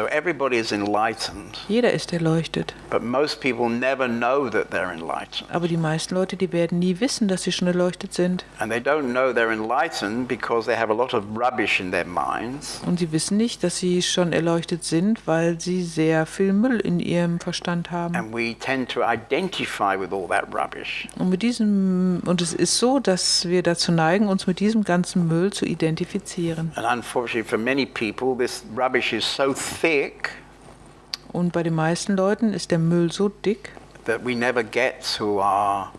So Everybody is enlightened, Jeder ist erleuchtet. but most people never know that they're enlightened. Aber die meisten Leute, die werden nie wissen, dass sie schon erleuchtet sind. And they don't know they're enlightened because they have a lot of rubbish in their minds. Und sie wissen nicht, dass sie schon erleuchtet sind, weil sie sehr viel Müll in ihrem Verstand haben. And we tend to identify with all that rubbish. Und mit diesem und es ist so, dass wir dazu neigen, uns mit diesem ganzen Müll zu identifizieren. And unfortunately, for many people, this rubbish is so thick Und bei den meisten Leuten ist der Müll so dick, that we never get to our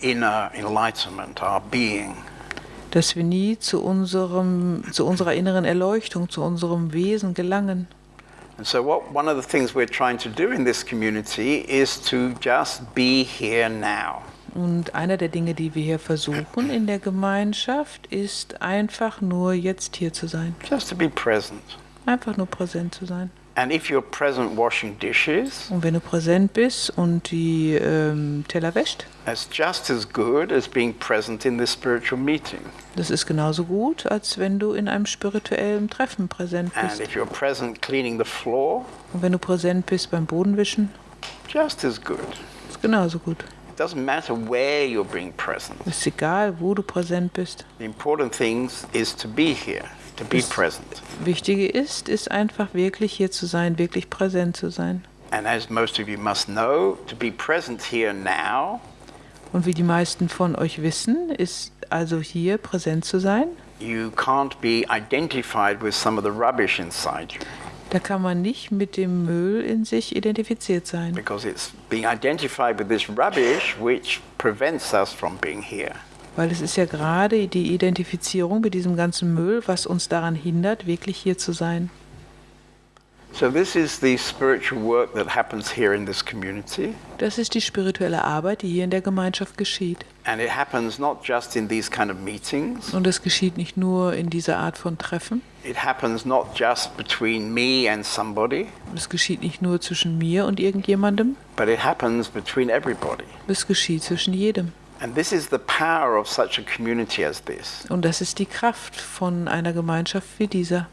inner enlightenment, our being. dass wir nie zu unserem zu unserer inneren Erleuchtung, zu unserem Wesen gelangen. And so, what one of the things we're trying to do in this community is to just be here now. Und einer der Dinge, die wir hier versuchen in der Gemeinschaft, ist einfach nur jetzt hier zu sein. Just to be present. Einfach nur präsent zu sein. And if you're present washing dishes, Und wenn du präsent bist und die ähm, Teller wäscht, that's just as good as being present in this spiritual meeting. das ist genauso gut, als wenn du in einem spirituellen Treffen präsent And bist. if you're present cleaning the floor, Und wenn du präsent bist beim Bodenwischen, just as good. ist genauso gut. It doesn't matter where you're being present. Ist egal, wo du präsent bist. The important thing is to be here, to be present. Wichtige ist, ist einfach wirklich hier zu sein, wirklich präsent zu sein. And as most of you must know, to be present here now Und wie die meisten von euch wissen, ist also hier präsent zu sein. you can't be identified with some of the rubbish inside you Da kann man nicht mit dem Müll in sich identifiziert sein. because it's being identified with this rubbish which prevents us from being here. Weil es ist ja gerade die Identifizierung mit diesem ganzen Müll, was uns daran hindert, wirklich hier zu sein. So, this is the spiritual work that happens here in this community. Das ist die spirituelle Arbeit, die hier in der Gemeinschaft geschieht. And it happens not just in these kind of meetings, Und das geschieht nicht nur in dieser Art von Treffen. it happens not just between me and somebody, Es geschieht nicht nur zwischen mir und irgendjemandem. but it happens between everybody. Es geschieht zwischen jedem. Und das ist die Kraft von einer Gemeinschaft wie dieser.